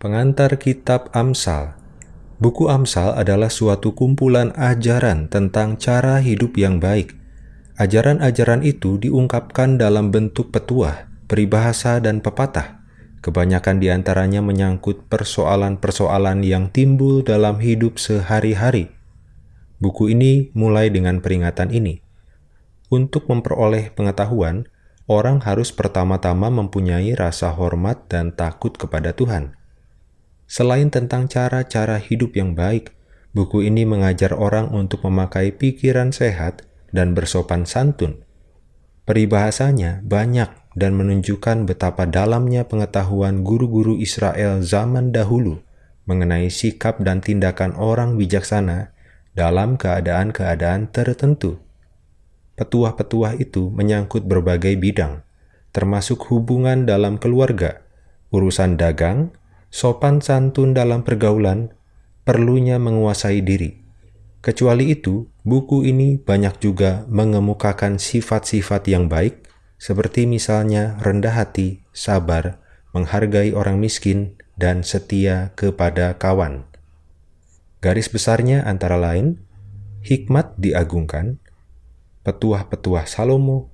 Pengantar Kitab Amsal Buku Amsal adalah suatu kumpulan ajaran tentang cara hidup yang baik. Ajaran-ajaran itu diungkapkan dalam bentuk petuah, peribahasa, dan pepatah. Kebanyakan di antaranya menyangkut persoalan-persoalan yang timbul dalam hidup sehari-hari. Buku ini mulai dengan peringatan ini. Untuk memperoleh pengetahuan, orang harus pertama-tama mempunyai rasa hormat dan takut kepada Tuhan. Selain tentang cara-cara hidup yang baik, buku ini mengajar orang untuk memakai pikiran sehat dan bersopan santun. Peribahasanya banyak dan menunjukkan betapa dalamnya pengetahuan guru-guru Israel zaman dahulu mengenai sikap dan tindakan orang bijaksana dalam keadaan-keadaan tertentu. Petuah-petuah itu menyangkut berbagai bidang, termasuk hubungan dalam keluarga, urusan dagang, sopan santun dalam pergaulan, perlunya menguasai diri. Kecuali itu, buku ini banyak juga mengemukakan sifat-sifat yang baik, seperti misalnya rendah hati, sabar, menghargai orang miskin, dan setia kepada kawan. Garis besarnya antara lain, hikmat diagungkan, petuah-petuah Salomo,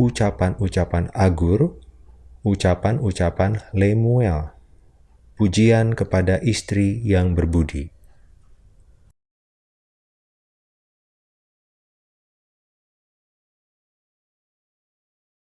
ucapan-ucapan Agur, ucapan-ucapan Lemuel, pujian kepada istri yang berbudi.